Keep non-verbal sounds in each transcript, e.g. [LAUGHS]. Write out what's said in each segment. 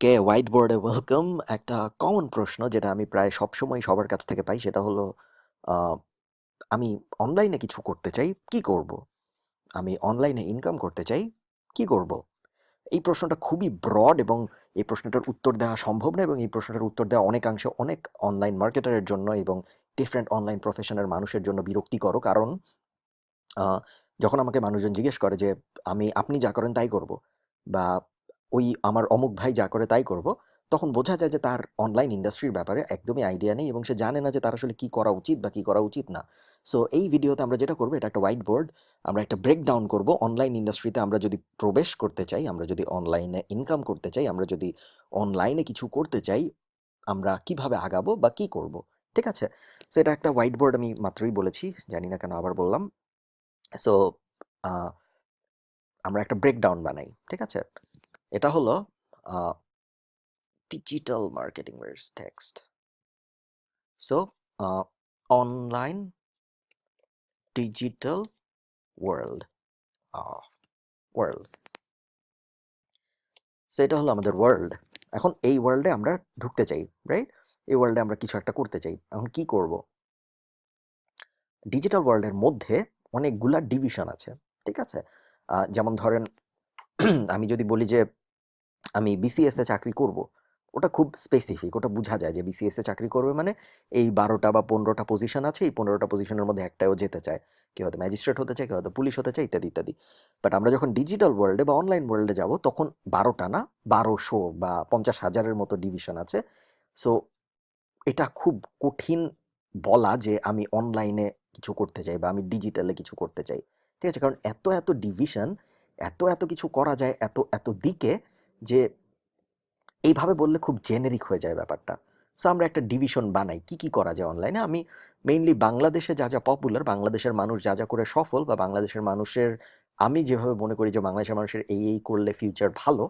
ওকে white বোর্ডে welcome একটা common প্রশ্ন যেটা আমি প্রায় সবসময় সবার কাছ থেকে পাই, সেটা হলো আমি অনলাইনে কিছু করতে চাই, কি করব? আমি অনলাইনে ইনকাম করতে চাই, কি করব? এই প্রশ্নটা খুবই ব্রড এবং এই প্রশ্নটার উত্তর দেওয়া সম্ভব না এবং এই প্রশ্নটার উত্তর দেওয়া অনেকাংশে অনেক অনলাইন মার্কেটারের জন্য এবং ডিফারেন্ট অনলাইন প্রফেশনের মানুষের জন্য বিরক্তিকর কারণ যখন আমাকে মানুষজন জিজ্ঞেস করে যে, আমি, আপনি যা করেন তাই করব? বা ওই আমার অমুক ভাই যা করে তাই করব। তখন বোঝা যায় যে তার অনলাইন ইন্ডাস্ট্রির ব্যাপারে একদমই আইডিয়া নেই এবং সে জানে না যে তার আসলে কি করা উচিত বা কি করা উচিত না। সো এই ভিডিওতে আমরা যেটা করব, এটা একটা হোয়াইট বোর্ড আমরা একটা ব্রেকডাউন করব। অনলাইন ইন্ডাস্ট্রিতে আমরা যদি প্রবেশ করতে চাই, আমরা যদি অনলাইনে ইনকাম করতে চাই, আমরা যদি অনলাইনে কিছু করতে চাই, আমরা কীভাবে আগাবো বা কি করব? ঠিক আছে? সো এটা একটা হোয়াইট বোর্ড আমি মাত্রই বলেছি, জানি না কেন আবার বললাম। সো আমরা একটা ব্রেকডাউন বানাই, ঠিক আছে? এটা হলো digital marketing where's text. So uh, online world uh, so এটা হলো আমাদের ওয়ার্ল্ড এখন এই ওয়ার্ল্ডে আমরা ঢুকতে চাই রাইট এই ওয়ার্ল্ডে আমরা কিছু একটা করতে চাই। এখন কি করব? ডিজিটাল ওয়ার্ল্ডের মধ্যে অনেকগুলা ডিভিশন আছে ঠিক আছে? যেমন ধরেন [CLEARS THROAT] আমি যদি বলি যে আমি বিসিএস চাকরি করব। ওটা খুব স্পেসিফিক ওটা বোঝা যায় যে বিসিএস চাকরি করবে মানে এই বারোটা বা পনেরোটা পজিশন আছে, এই পনেরোটা পজিশনের মধ্যে একটাও যেতে চায়। কেউ হয়তো ম্যাজিস্ট্রেট হতে চায়, কেউ হয়তো পুলিশ হতে চায়, ইত্যাদি ইত্যাদি। বাট আমরা যখন ডিজিটাল ওয়ার্ল্ডে বা অনলাইন ওয়ার্ল্ডে যাব, তখন বারোটা না, বারোশো বা পঞ্চাশ হাজারের মতো ডিভিশন আছে। সো এটা খুব কঠিন বলা যে আমি অনলাইনে কিছু করতে চাই বা আমি ডিজিটালে কিছু করতে চাই। ঠিক আছে? কারণ এত এত ডিভিশন এত এত কিছু করা যায়, এত এত দিকে যে এইভাবে বললে খুব জেনেরিক হয়ে যায় ব্যাপারটা। সো আমরা একটা ডিভিশন বানাই। কি কি করা যায় অনলাইনে আমি মেইনলি বাংলাদেশে যা যা পপুলার বাংলাদেশের মানুষ যা যা করে সফল বা বাংলাদেশের মানুষের, আমি যেভাবে মনে করি যে বাংলাদেশের মানুষের এই এই করলে ফিউচার ভালো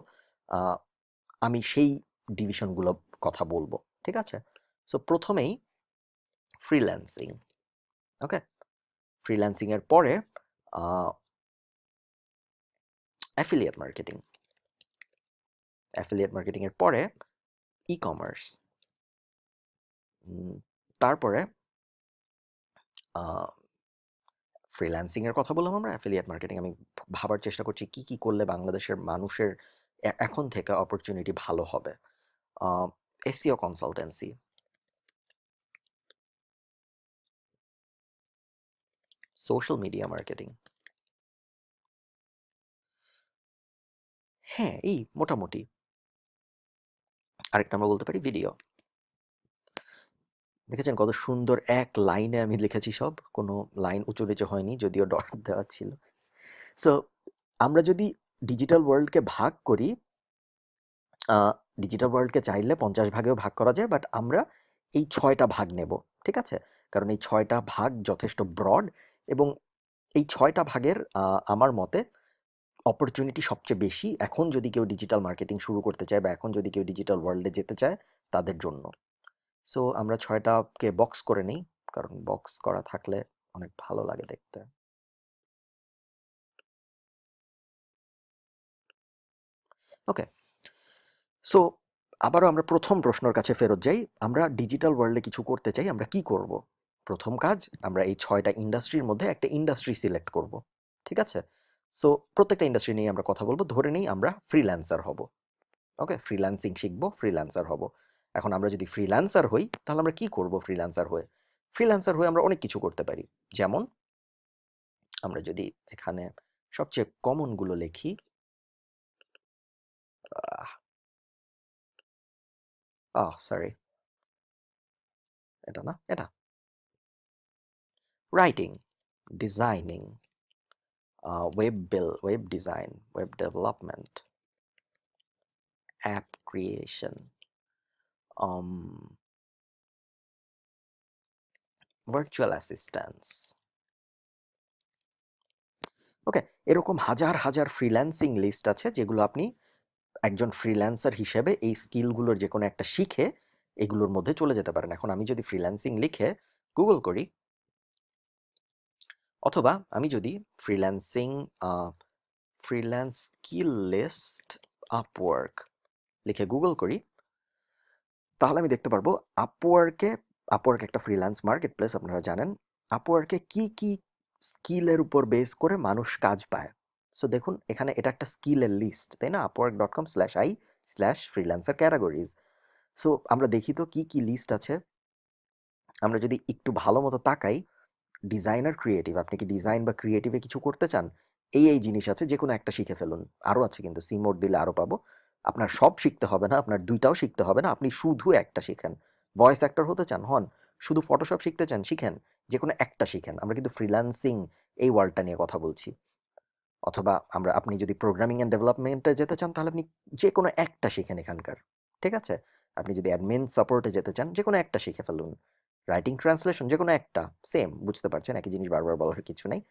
আমি সেই ডিভিশনগুলো কথা বলব। ঠিক আছে? সো প্রথমেই ফ্রিল্যান্সিং ওকে ফ্রিল্যান্সিংয়ের পরে অ্যাফিলিয়েট মার্কেটিং অ্যাফিলিয়েট মার্কেটিং এর পরে ই কমার্স তারপরে ফ্রিল্যান্সিং এর কথা বললাম আমরা অ্যাফিলিয়েট মার্কেটিং আমি ভাবার চেষ্টা করছি কি কি করলে বাংলাদেশের মানুষের এখন থেকে অপরচুনিটি ভালো হবে। SEO consultancy social media marketing হ্যাঁ এই মোটামুটি। আরেকটা আমরা বলতে পারি ভিডিও দেখেছেন কত সুন্দর এক লাইনে আমি লিখেছি সব, কোনো লাইন উঁচু নিচু হয়নি, যদিও ডট দেওয়া ছিল। সো আমরা যদি ডিজিটাল ওয়ার্ল্ডকে ভাগ করি ডিজিটাল ওয়ার্ল্ডকে চাইলে পঞ্চাশ ভাগেও ভাগ করা যায় বাট আমরা এই ছয়টা ভাগ নেব, ঠিক আছে? কারণ এই ছয়টা ভাগ যথেষ্ট ব্রড এবং এই ছয়টা ভাগের আমার মতে অপরচুনিটি সবচেয়ে বেশি। এখন যদি কেউ ডিজিটাল মার্কেটিং শুরু করতে চায় বা এখন যদি কেউ ডিজিটাল ওয়ার্ল্ডে যেতে চায়, তাদের জন্য। সো আমরা ছয়টাকে বক্স করে নিই, কারণ বক্স করা থাকলে অনেক ভালো লাগে দেখতে। ওকে সো আবারও আমরা প্রথম প্রশ্নের কাছে ফেরত যাই। আমরা ডিজিটাল ওয়ার্ল্ডে কিছু করতে চাই, আমরা কি করব? প্রথম কাজ, আমরা এই ছয়টা ইন্ডাস্ট্রির মধ্যে একটা ইন্ডাস্ট্রি সিলেক্ট করব। ঠিক আছে? সো প্রত্যেকটা ইন্ডাস্ট্রি নিয়ে আমরা কথা বলব। ধরে নিই আমরা ফ্রিল্যান্সার হব। ওকে ফ্রিল্যান্সিং শিখব ফ্রিল্যান্সার হব। এখন আমরা যদি ফ্রিল্যান্সার হই, তাহলে আমরা কি করব ফ্রিল্যান্সার হয়ে? ফ্রিল্যান্সার হয়ে আমরা অনেক কিছু করতে পারি। যেমন, আমরা যদি এখানে সবচেয়ে কমনগুলো লিখি, আহ সরি এটা না, এটা। Writing designing web bill web design web development app creation virtual assistance okay এরকম হাজার হাজার ফ্রিল্যান্সিং লিস্ট আছে যেগুলো আপনি একজন ফ্রিল্যান্সার হিসেবে এই স্কিলগুলোর যে কোনো একটা শিখে এগুলোর মধ্যে চলে যেতে পারেন। এখন আমি যদি ফ্রিল্যান্সিং লিখে গুগল করি অথবা আমি যদি freelancing freelance skill list Upwork লিখে গুগল করি, তাহলে আমি দেখতে পারব আপওয়ার্কে আপওয়ার্ক একটা ফ্রিল্যান্স মার্কেট প্লেস আপনারা জানেন। আপওয়ার্কে কি কি স্কিলের উপর বেস করে মানুষ কাজ পায়। সো দেখুন, এখানে এটা একটা স্কিলের লিস্ট তাই না? Upwork dot com slash I slash freelancer categories so আমরা দেখি তো কি কি লিস্ট আছে। আমরা যদি একটু ভালো মতো তাকাই ডিজাইনার ক্রিয়েটিভ আপনি কি ডিজাইন বা ক্রিয়েটিভে কিছু করতে চান? এই এই জিনিস আছে যে কোনো একটা শিখে ফেলুন। আরও আছে কিন্তু সিমোড দিলে আরও পাবো। আপনার সব শিখতে হবে না, আপনার দুইটাও শিখতে হবে না, আপনি শুধু একটা শিখেন। ভয়েস অ্যাক্টর হতে চান, হন। শুধু ফটোশপ শিখতে চান, শিখেন। যে কোনো একটা শিখেন। আমরা কিন্তু ফ্রিল্যান্সিং এই ওয়ার্ল্ডটা নিয়ে কথা বলছি। অথবা আমরা, আপনি যদি প্রোগ্রামিং অ্যান্ড ডেভেলপমেন্টে যেতে চান, তাহলে আপনি যে কোনো একটা শিখেন এখানকার। ঠিক আছে? আপনি যদি অ্যাডমিন সাপোর্টে যেতে চান যে কোনো একটা শিখে ফেলুন। রাইটিং ট্রান্সলেশন যে কোনো একটা সেম বুঝতে পারছেন, একই জিনিস বারবার বলার কিছু নেই।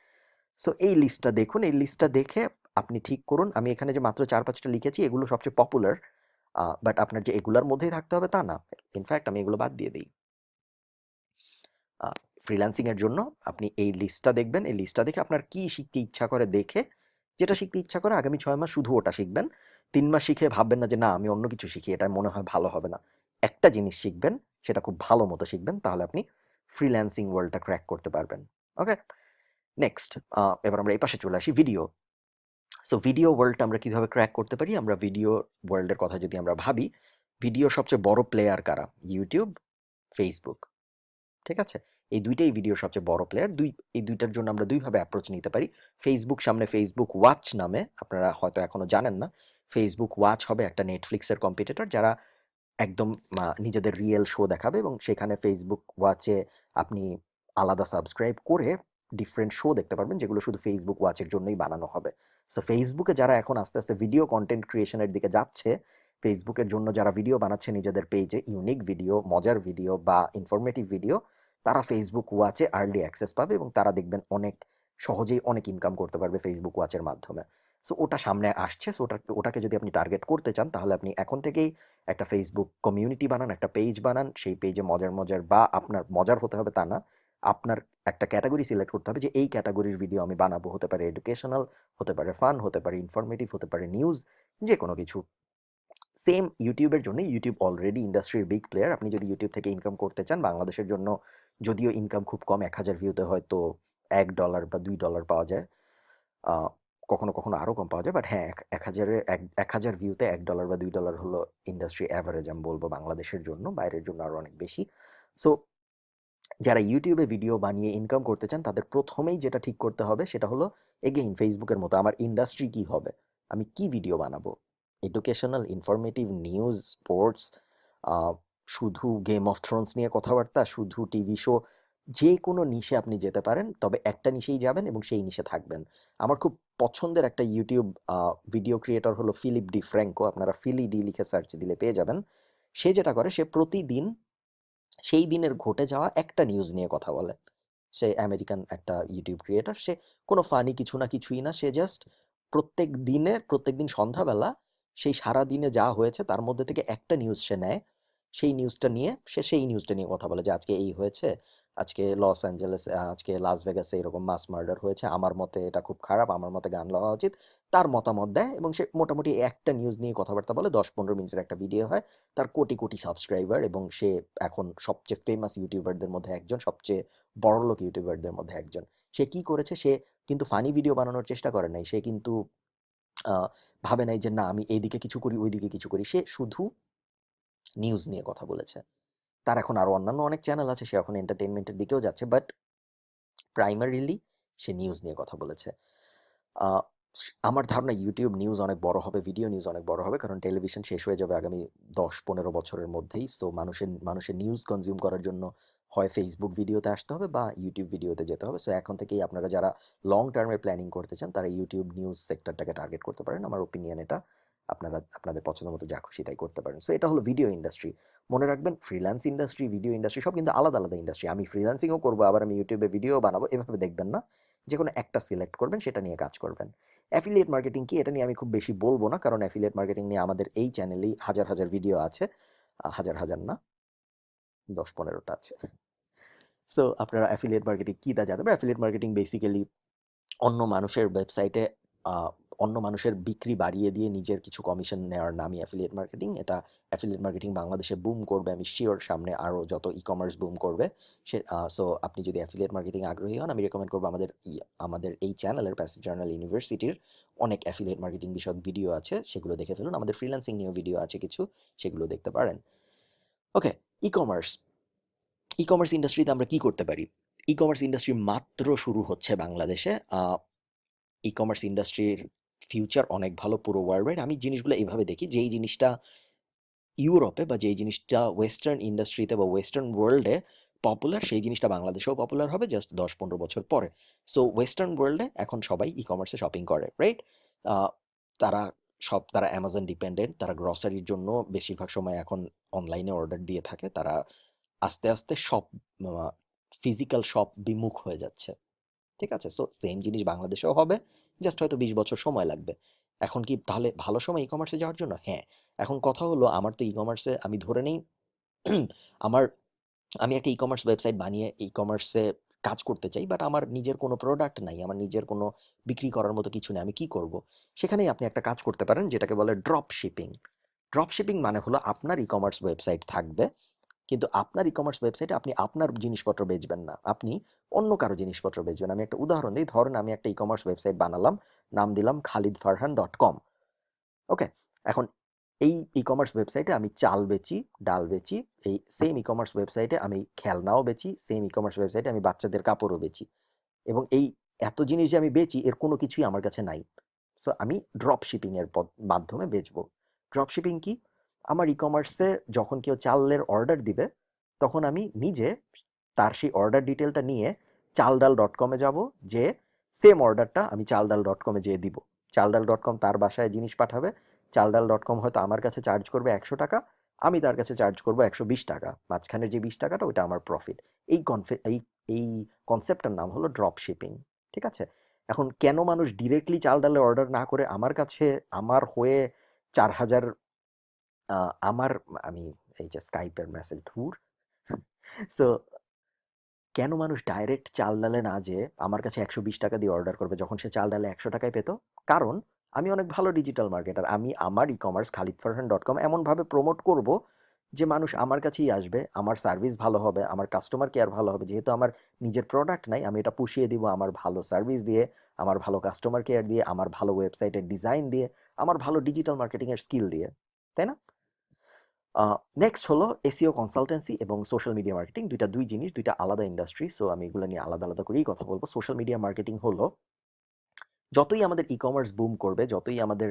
সো এই লিস্টটা দেখুন, এই লিস্টটা দেখে আপনি ঠিক করুন। আমি এখানে যে মাত্র চার, পাঁচটা লিখেছি, এগুলো সবচেয়ে পপুলার বাট আপনার যে এগুলোর মধ্যেই থাকতে হবে তা না। ইনফ্যাক্ট আমি এগুলো বাদ দিয়ে দিই। ফ্রিল্যান্সিং এর জন্য আপনি এই লিস্টটা দেখবেন। এই লিস্টটা দেখে আপনার কি শিখতে ইচ্ছা করে দেখে, যেটা শিখতে ইচ্ছা করে আগামী ছয় মাস শুধু ওটা শিখবেন। তিন মাস শিখে ভাববেন না যে, না, আমি অন্য কিছু শিখি এটা মনে হয় ভালো হবে না। একটা জিনিস শিখবেন, সেটা খুব ভালো মতো শিখবেন, তাহলে আপনি ফ্রিল্যান্সিং ওয়ার্ল্ডটা ক্র্যাক করতে পারবেন। ওকে নেক্সট এবার আমরা এই পাশে চলে আসি ভিডিও সো ভিডিও ওয়ার্ল্ডটা আমরা কীভাবে ক্র্যাক করতে পারি? আমরা ভিডিও ওয়ার্ল্ডের কথা যদি আমরা ভাবি ভিডিও সবচেয়ে বড় প্লেয়ার কারা? ইউটিউব ফেসবুক ঠিক আছে? এই দুইটাই ভিডিও সবচেয়ে বড় প্লেয়ার দুই, এই দুইটার জন্য আমরা দুইভাবে অ্যাপ্রোচ নিতে পারি। ফেসবুক সামনে ফেসবুক ওয়াচ নামে, আপনারা হয়তো এখনও জানেন না। ফেসবুক ওয়াচ হবে একটা নেটফ্লিক্সের কম্পিটিটর যারা একদম নিজেদের রিয়েল শো দেখাবে এবং সেখানে ফেসবুক ওয়াচে আপনি আলাদা সাবস্ক্রাইব করে ডিফারেন্ট শো দেখতে পারবেন, যেগুলো শুধু ফেসবুক ওয়াচের জন্যই বানানো হবে। সো ফেসবুকে যারা এখন আস্তে আস্তে ভিডিও কন্টেন্ট ক্রিয়েশনের দিকে যাচ্ছে ফেসবুকের জন্য যারা ভিডিও বানাচ্ছে নিজেদের পেজে ইউনিক ভিডিও মজার ভিডিও বা ইনফরমেটিভ ভিডিও তারা ফেসবুক ওয়াচে আর্লি অ্যাক্সেস পাবে এবং তারা দেখবেন অনেক সহজেই অনেক ইনকাম করতে পারবে ফেসবুক ওয়াচের মাধ্যমে। সো ওটা সামনে আসছে। সো ওটা ওটাকে যদি আপনি টার্গেট করতে চান, তাহলে আপনি এখন থেকেই একটা ফেসবুক কমিউনিটি বানান, একটা পেজ বানান। সেই পেজে মজার মজার বা আপনার মজার হতে হবে তা না। আপনার একটা ক্যাটাগরি সিলেক্ট করতে হবে যে, এই ক্যাটাগরির ভিডিও আমি বানাবো। হতে পারে এডুকেশনাল হতে পারে ফান হতে পারে ইনফরমেটিভ হতে পারে নিউজ যে কোনো কিছু। সেম ইউটিউবের জন্য ইউটিউব অলরেডি ইন্ডাস্ট্রির বিগ প্লেয়ার আপনি যদি ইউটিউব থেকে ইনকাম করতে চান, বাংলাদেশের জন্য যদিও ইনকাম খুব কম, এক হাজার ভিউতে হয়তো এক ডলার বা দুই ডলার পাওয়া যায়। কখনো কখনো আরও কম পাওয়া যায়। বাট হ্যাঁ এক হাজারে, এক এক হাজার ভিউতে এক ডলার বা দুই ডলার হলো ইন্ডাস্ট্রি অ্যাভারেজ আমি বলব বাংলাদেশের জন্য, বাইরের জন্য আরও অনেক বেশি। সো যারা ইউটিউবে ভিডিও বানিয়ে ইনকাম করতে চান, তাদের প্রথমেই যেটা ঠিক করতে হবে সেটা হলো এগেইন ফেসবুকের মতো আমার ইন্ডাস্ট্রি কি হবে? আমি কি ভিডিও বানাবো? এডুকেশনাল ইনফরমেটিভ নিউজ স্পোর্টস শুধু গেম অফ থ্রোনস নিয়ে কথাবার্তা, শুধু টিভি শো যে কোনো নিশে আপনি যেতে পারেন, তবে একটা নিশেই যাবেন এবং সেই নিশে থাকবেন। আমার খুব পছন্দের একটা ইউটিউব ভিডিও ক্রিয়েটর হলো ফিলিপ ডি ফ্র্যাঙ্কো আপনারা ফিলি ডি লিখে সার্চ দিলে পেয়ে যাবেন। সে যেটা করে, সে প্রতিদিন সেই দিনের ঘটে যাওয়া একটা নিউজ নিয়ে কথা বলে। সে আমেরিকান একটা ইউটিউব ক্রিয়েটর সে কোনো ফানি কিছু না কিছুই না, সে জাস্ট প্রত্যেক দিনে, প্রত্যেক দিন সন্ধ্যাবেলা সেই সারা দিনে যা হয়েছে তার মধ্যে থেকে একটা নিউজ সে নেয়। সেই নিউজটা নিয়ে, সে সেই নিউজটা নিয়ে কথা বলে যে, আজকে এই হয়েছে, আজকে লস অ্যাঞ্জেলেস আজকে লাস ভেগাসে এরকম মাস মার্ডার হয়েছে, আমার মতে এটা খুব খারাপ, আমার মতে গান লওয়া উচিত। তার মতামত দেয় এবং সে মোটামুটি একটা নিউজ নিয়ে কথাবার্তা বলে দশ পনেরো মিনিটের একটা ভিডিও হয়, তার কোটি কোটি সাবস্ক্রাইবার এবং সে এখন সবচেয়ে ফেমাস ইউটিউবারদের মধ্যে একজন, সবচেয়ে বড়লোক ইউটিউবারদের মধ্যে একজন। সে কি করেছে, সে কিন্তু ফানি ভিডিও বানানোর চেষ্টা করে নাই, সে কিন্তু ভাবে নাই যে, না, আমি এইদিকে কিছু করি, ওইদিকে কিছু করি। সে শুধু নিউজ নিয়ে কথা বলেছে। তার এখন আরও অন্যান্য অনেক চ্যানেল আছে, সে এখন এন্টারটেনমেন্টের দিকেও যাচ্ছে বাট প্রাইমারিলি সে নিউজ নিয়ে কথা বলেছে। আমার ধারণা ইউটিউব নিউজ অনেক বড় হবে ভিডিও নিউজ অনেক বড় হবে, কারণ টেলিভিশন শেষ হয়ে যাবে আগামী দশ পনেরো বছরের মধ্যেই সো মানুষের মানুষের নিউজ কনজিউম করার জন্য হয় ফেসবুক ভিডিওতে আসতে হবে বা ইউটিউব ভিডিওতে যেতে হবে। সো এখন থেকেই আপনারা যারা লং টার্মে প্ল্যানিং করতে চান, তারা ইউটিউব নিউজ সেক্টরটাকে টার্গেট করতে পারেন। আমার ওপিনিয়ন এটা। আপনারা, আপনাদের পছন্দ মতো যা খুশি তাই করতে পারেন। সো এটা হলো ভিডিও ইন্ডাস্ট্রি মনে রাখবেন ফ্রিল্যান্স ইন্ডাস্ট্রি ভিডিও ইন্ডাস্ট্রি সব কিন্তু আলাদা আলাদা ইন্ডাস্ট্রি আমি ফ্রিল্যান্সিংও করব, আবার আমি ইউটিউবে ভিডিও বানাবো, এভাবে দেখবেন না। যে কোনো একটা সিলেক্ট করবেন, সেটা নিয়ে কাজ করবেন। অ্যাফিলিয়েট মার্কেটিং কি? এটা নিয়ে আমি খুব বেশি বলব না, কারণ অ্যাফিলিয়েট মার্কেটিং নিয়ে আমাদের এই চ্যানেলেই হাজার হাজার ভিডিও আছে। হাজার হাজার না, দশ, পনেরোটা আছে। সো আপনারা অ্যাফিলিয়েট মার্কেটিং কী তা জানতে পারেন? অ্যাফিলিয়েট মার্কেটিং বেসিক্যালি অন্য মানুষের ওয়েবসাইটে অন্য মানুষের বিক্রি বাড়িয়ে দিয়ে নিজের কিছু কমিশন নেওয়ার নামই অ্যাফিলিয়েট মার্কেটিং এটা অ্যাফিলিয়েট মার্কেটিং বাংলাদেশে বুম করবে, আমি শিওর সামনে আরও যত ই কমার্স বুম করবে, সে সো আপনি যদি অ্যাফিলিয়েট মার্কেটিং আগ্রহী হন, আমি রেকমেন্ড করব আমাদের আমাদের এই চ্যানেলের প্যাসিভ জার্নাল ইউনিভার্সিটির অনেক অ্যাফিলিয়েট মার্কেটিং বিষয়ক ভিডিও আছে, সেগুলো দেখে ফেলুন। আমাদের ফ্রিল্যান্সিং নিয়েও ভিডিও আছে কিছু, সেগুলো দেখতে পারেন। ওকে ই কমার্স ই কমার্স ইন্ডাস্ট্রিতে আমরা কি করতে পারি? ই কমার্স ইন্ডাস্ট্রি মাত্র শুরু হচ্ছে বাংলাদেশে। ই কমার্স ইন্ডাস্ট্রির ফিউচার অনেক ভালো পুরো ওয়ার্ল্ড ওয়াইড আমি জিনিসগুলো এইভাবে দেখি, যেই জিনিসটা ইউরোপে বা যেই জিনিসটা ওয়েস্টার্ন ইন্ডাস্ট্রিতে বা ওয়েস্টার্ন ওয়ার্ল্ডে পপুলার সেই জিনিসটা বাংলাদেশেও পপুলার হবে জাস্ট দশ পনেরো বছর পরে। সো ওয়েস্টার্ন ওয়ার্ল্ডে এখন সবাই ই কমার্সে শপিং করে রাইট তারা সব, তারা অ্যামাজন ডিপেন্ডেন্ট তারা গ্রসারির জন্য বেশিরভাগ সময় এখন অনলাইনে অর্ডার দিয়ে থাকে, তারা আস্তে আস্তে সব ফিজিক্যাল শপ বিমুখ হয়ে যাচ্ছে। ঠিক আছে? সো সেম জিনিস বাংলাদেশেও হবে। জাস্ট হয়তো বিশ বছর সময় লাগবে। এখন কি তাহলে ভালো সময় ই কমার্সে যাওয়ার জন্য? হ্যাঁ। এখন কথা হলো, আমার তো ই কমার্সে আমি ধরে নেই। [CLEARS THROAT] আমার, আমি একটা ই কমার্স ওয়েবসাইট বানিয়ে ই কমার্সে কাজ করতে চাই বাট আমার নিজের কোনো প্রোডাক্ট নাই। আমার নিজের কোনো বিক্রি করার মতো কিছু নেই। আমি কি করব? সেখানেই আপনি একটা কাজ করতে পারেন, যেটাকে বলে ড্রপ শিপিং ড্রপ শিপিং মানে হলো আপনার ই কমার্স ওয়েবসাইট থাকবে। কিন্তু আপনার ই কমার্স ওয়েবসাইটে আপনি আপনার জিনিসপত্র বেচবেন না। আপনি অন্য কারও জিনিসপত্র বেচবেন আমি একটা উদাহরণ দিই। ধরেন আমি একটা ই কমার্স ওয়েবসাইট বানালাম। নাম দিলাম Khalid Farhan dot com okay এখন এই ই কমার্স ওয়েবসাইটে আমি চাল বেচি, ডাল বেচি, এই সেম ই কমার্স ওয়েবসাইটে আমি খেলনাও বেচি সেম ই কমার্স ওয়েবসাইটে আমি বাচ্চাদের কাপড়ও বেচি। এবং এই এত জিনিস যে আমি বেচি, এর কোনো কিছুই আমার কাছে নাই। সো আমি ড্রপ শিপিংয়ের মাধ্যমে বেচবো। ড্রপ শিপিং কি? আমার ই কমার্সে যখন কেউ চালের অর্ডার দিবে, তখন আমি নিজে তার সেই অর্ডার ডিটেলটা নিয়ে চালডাল ডট কমে যাব, যে সেম অর্ডারটা আমি চালডাল ডট কমে যেয়ে দিব। চালডাল ডট কম তার বাসায় জিনিস পাঠাবে, চালডাল ডট কম হয়তো আমার কাছে চার্জ করবে একশো টাকা, আমি তার কাছে চার্জ করব একশো বিশ টাকা। মাঝখানের যে বিশ টাকাটা, ওইটা আমার প্রফিট এই কনফে এই এই কনসেপ্টটার নাম হলো ড্রপ শিপিং ঠিক আছে? এখন কেন মানুষ ডিরেক্টলি চাল ডালের অর্ডার না করে? আমার কাছে, আমার হয়ে চার হাজার আমার আমি এই যে স্কাইপের মেসেজ ধুর। [LAUGHS] সো কেন মানুষ ডাইরেক্ট চাল ডালে না যেয়ে আমার কাছে একশো বিশ টাকা দিয়ে অর্ডার করবে যখন সে চাল ডালে একশো টাকায় পেত? কারণ, আমি অনেক ভালো ডিজিটাল মার্কেটার আমি আমার ecommerce Khalid Farhan dot com এমনভাবে প্রমোট করব যে মানুষ আমার কাছেই আসবে, আমার সার্ভিস ভালো হবে, আমার কাস্টমার কেয়ার ভালো হবে। যেহেতু আমার নিজের প্রোডাক্ট নাই, আমি এটা পুষিয়ে দিব আমার ভালো সার্ভিস দিয়ে, আমার ভালো কাস্টমার কেয়ার দিয়ে, আমার ভালো ওয়েবসাইটের ডিজাইন দিয়ে, আমার ভালো ডিজিটাল মার্কেটিংয়ের স্কিল দিয়ে। তাই না? নেক্সট হলো এসিও কনসালটেন্সি এবং সোশ্যাল মিডিয়া মার্কেটিং দুইটা দুই জিনিস, দুইটা আলাদা ইন্ডাস্ট্রি সো আমি এগুলো নিয়ে আলাদা আলাদা করেই কথা বলব। সোশ্যাল মিডিয়া মার্কেটিং হলো, যতই আমাদের ই কমার্স বুম করবে, যতই আমাদের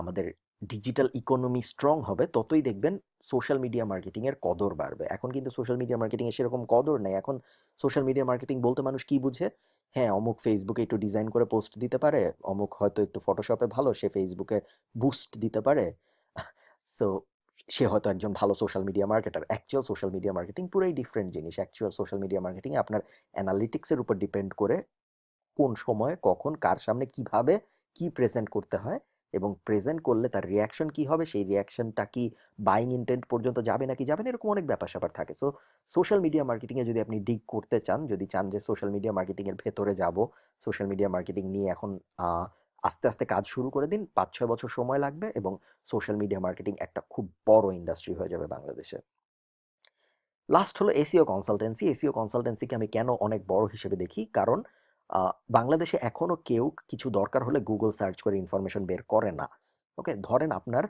আমাদের ডিজিটাল ইকোনমি স্ট্রং হবে, ততই দেখবেন সোশ্যাল মিডিয়া মার্কেটিং এর কদর বাড়বে। এখন কিন্তু সোশ্যাল মিডিয়া মার্কেটিং এর সেরকম কদর নেই। এখন সোশ্যাল মিডিয়া মার্কেটিং বলতে মানুষ কি বুঝে? হ্যাঁ অমুক ফেসবুকে একটু ডিজাইন করে পোস্ট দিতে পারে, অমুক হয়তো একটু ফটোশপে ভালো, সে ফেসবুকে বুস্ট দিতে পারে। সো সে হয়তো একজন ভালো social media marketer actual social media marketing পুরাই ডিফারেন্ট জিনিস। অ্যাকচুয়াল সোশ্যাল মিডিয়া মার্কেটিং আপনার অ্যানালিটিক্সের উপর ডিপেন্ড করে কোন সময়, কখন, কার সামনে কীভাবে, কি প্রেজেন্ট করতে হয় এবং প্রেজেন্ট করলে তার রিয়াকশন কি হবে, সেই রিয়াকশনটা কি বাইং ইন্টেন্ট পর্যন্ত যাবে নাকি যাবে না, এরকম অনেক ব্যাপার স্যাপার থাকে। সো সোশ্যাল মিডিয়া মার্কেটিংয়ে যদি আপনি ডিগ করতে চান, যদি চান যে সোশ্যাল মিডিয়া মার্কেটিংয়ের ভেতরে যাব সোশ্যাল মিডিয়া মার্কেটিং নিয়ে এখন আস্তে আস্তে কাজ শুরু করে দিন। পাঁচ ছয় বছর সময় লাগবে এবং সোশ্যাল মিডিয়া মার্কেটিং একটা খুব বড় ইন্ডাস্ট্রি হয়ে যাবে বাংলাদেশে। লাস্ট হলো এসিও কনসালটেন্সি। এসিও কনসালটেন্সিকে আমি কেন অনেক বড় হিসেবে দেখি? কারণ বাংলাদেশে এখনও কেউ কিছু দরকার হলে গুগল সার্চ করে ইনফরমেশন বের করে না। ওকে, ধরেন আপনার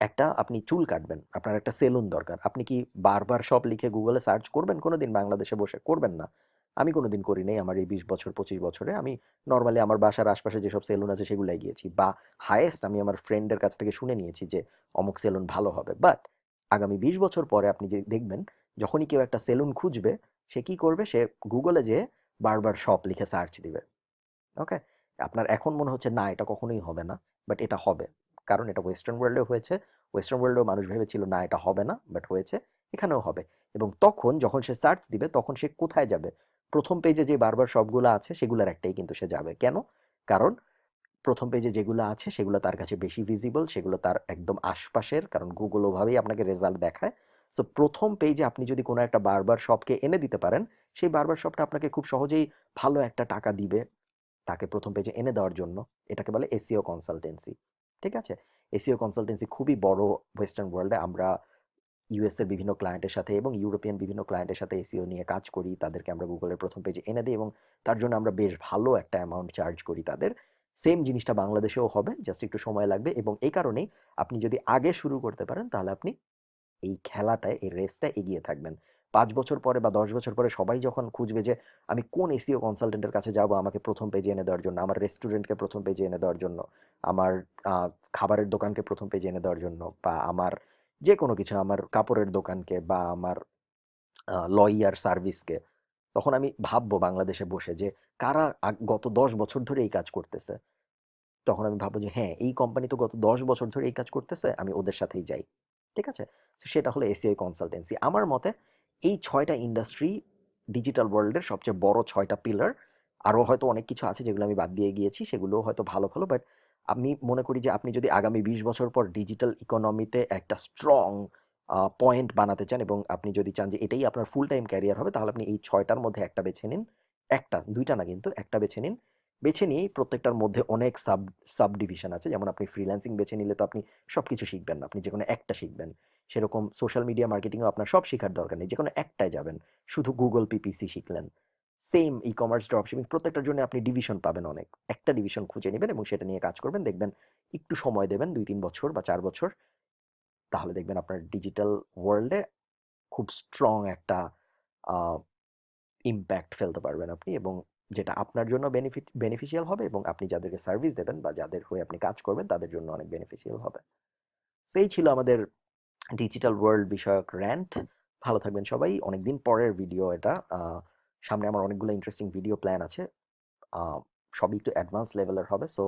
একটা আপনি চুল কাটবেন, আপনার একটা সেলুন দরকার। আপনি কি বারবার সব লিখে গুগলে সার্চ করবেন? কোনোদিন বাংলাদেশে বসে করবেন না। আমি কোনোদিন করি নাই আমার এই বিশ বছর, পঁচিশ বছরে। আমি নর্মালি আমার বাসার আশপাশে যেসব সেলুন আছে সেগুলাই গিয়েছি বা হায়েস্ট আমি আমার ফ্রেন্ডের কাছ থেকে শুনে নিয়েছি যে অমুক সেলুন ভালো হবে। বাট আগামী বিশ বছর পরে আপনি যে দেখবেন, যখনই কেউ একটা সেলুন খুঁজবে, সে কি করবে? সে গুগলে যেয়ে বারবার শপ লিখে সার্চ দিবে। ওকে আপনার এখন মনে হচ্ছে, না, এটা কখনোই হবে না। বাট এটা হবে। কারণ এটা ওয়েস্টার্ন ওয়ার্ল্ডেও হয়েছে। ওয়েস্টার্ন ওয়ার্ল্ডেও মানুষ ভেবেছিল, না, এটা হবে না। বাট হয়েছে। এখানেও হবে। এবং তখন যখন সে সার্চ দিবে, তখন সে কোথায় যাবে? প্রথম পেজে যে বারবার সবগুলো আছে, সেগুলোর একটাই কিন্তু সে যাবে। কেন? কারণ প্রথম পেজে যেগুলো আছে, সেগুলো তার কাছে বেশি ভিজিবল সেগুলো তার একদম আশপাশের, কারণ গুগল ওভাবেই আপনাকে রেজাল্ট দেখায়। সো প্রথম পেজে আপনি যদি কোনো একটা বারবার শপকে এনে দিতে পারেন, সেই বারবার শপটা আপনাকে খুব সহজেই ভালো একটা টাকা দিবে তাকে প্রথম পেজে এনে দেওয়ার জন্য। এটাকে বলে এসিও কনসালটেন্সি ঠিক আছে? এসিও কনসালটেন্সি খুবই বড় ওয়েস্টার্ন ওয়ার্ল্ডে আমরা ইউএস এর বিভিন্ন ক্লায়েন্টের সাথে এবং ইউরোপিয়ান বিভিন্ন ক্লায়েন্টের সাথে এসিও নিয়ে কাজ করি। তাদেরকে আমরা গুগলের প্রথম পেজে এনে দিই এবং তার জন্য আমরা বেশ ভালো একটা অ্যামাউন্ট চার্জ করি তাদের। সেম জিনিসটা বাংলাদেশেও হবে জাস্ট একটু সময় লাগবে এবং এই কারণেই আপনি যদি আগে শুরু করতে পারেন, তাহলে আপনি এই খেলাটায়, এই রেসটা এগিয়ে থাকবেন। পাঁচ বছর পরে বা দশ বছর পরে সবাই যখন খুঁজবে যে আমি কোন এসিও কনসালটেন্টের কাছে যাব আমাকে প্রথম পেজে এনে দেওয়ার জন্য, আমার রেস্টুরেন্টকে প্রথম পেজে এনে দেওয়ার জন্য, আমার খাবারের দোকানকে প্রথম পেজে এনে দেওয়ার জন্য বা আমার যে কোনো কিছু আমার কাপড়ের দোকানকে বা আমার লয়ার সার্ভিসকে তখন আমি ভাববো বাংলাদেশে বসে যে কারা গত দশ বছর ধরে এই কাজ করতেছে? তখন আমি ভাববো যে হ্যাঁ এই কোম্পানি তো গত দশ বছর ধরে এই কাজ করতেছে, আমি ওদের সাথেই যাই। ঠিক আছে? সেটা হলো এসিআই কনসালটেন্সি আমার মতে এই ছয়টা ইন্ডাস্ট্রি ডিজিটাল ওয়ার্ল্ডের সবচেয়ে বড় ছয়টা পিলার আরও হয়তো অনেক কিছু আছে যেগুলো আমি বাদ দিয়ে গিয়েছি সেগুলো হয়তো ভালো ভালো বাট আমি মনে করি যে আপনি যদি আগামী বিশ বছর পর ডিজিটাল ইকোনমিতে একটা স্ট্রং পয়েন্ট বানাতে চান এবং আপনি যদি চান যে এটাই আপনার ফুল টাইম ক্যারিয়ার হবে, তাহলে আপনি এই ছয়টার মধ্যে একটা বেছে নিন। একটা, দুইটা না কিন্তু, একটা বেছে নিন। বেছে নিয়েই প্রত্যেকটার মধ্যে অনেক সাব সাব ডিভিশন আছে। যেমন আপনি ফ্রিল্যান্সিং বেছে নিলে তো আপনি সব কিছু শিখবেন না, আপনি যে কোনো একটা শিখবেন। সেরকম সোশ্যাল মিডিয়া মার্কেটিংও আপনার সব শেখার দরকার নেই যে কোনো একটাই যাবেন। শুধু গুগল পিপিসি শিখলেন। সেম ই কমার্স ড্রপশিপিং প্রত্যেকটার জন্য আপনি ডিভিশন পাবেন অনেক। একটা ডিভিশন খুঁজে নেবেন এবং সেটা নিয়ে কাজ করবেন। দেখবেন একটু সময় দেবেন, দুই, তিন বছর বা চার বছর। তাহলে দেখবেন আপনার ডিজিটাল ওয়ার্ল্ডে খুব স্ট্রং একটা ইম্প্যাক্ট ফেলতে পারবেন আপনি এবং যেটা আপনার জন্য বেনিফিট বেনিফিশিয়াল হবে এবং আপনি যাদেরকে সার্ভিস দেবেন বা যাদের হয়ে আপনি কাজ করবেন, তাদের জন্য অনেক বেনিফিশিয়াল হবে। সেই ছিল আমাদের ডিজিটাল ওয়ার্ল্ড বিষয়ক র্যান্ট ভালো থাকবেন সবাই। অনেকদিন পরের ভিডিও এটা সামনে আমার অনেকগুলো ইন্টারেস্টিং ভিডিও প্ল্যান আছে। সবই একটু অ্যাডভান্স লেভেলের হবে। সো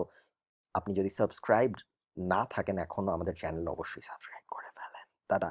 আপনি যদি সাবস্ক্রাইবড না থাকেন এখনও আমাদের চ্যানেল অবশ্যই সাবস্ক্রাইব করে ফেলেন। টাটা!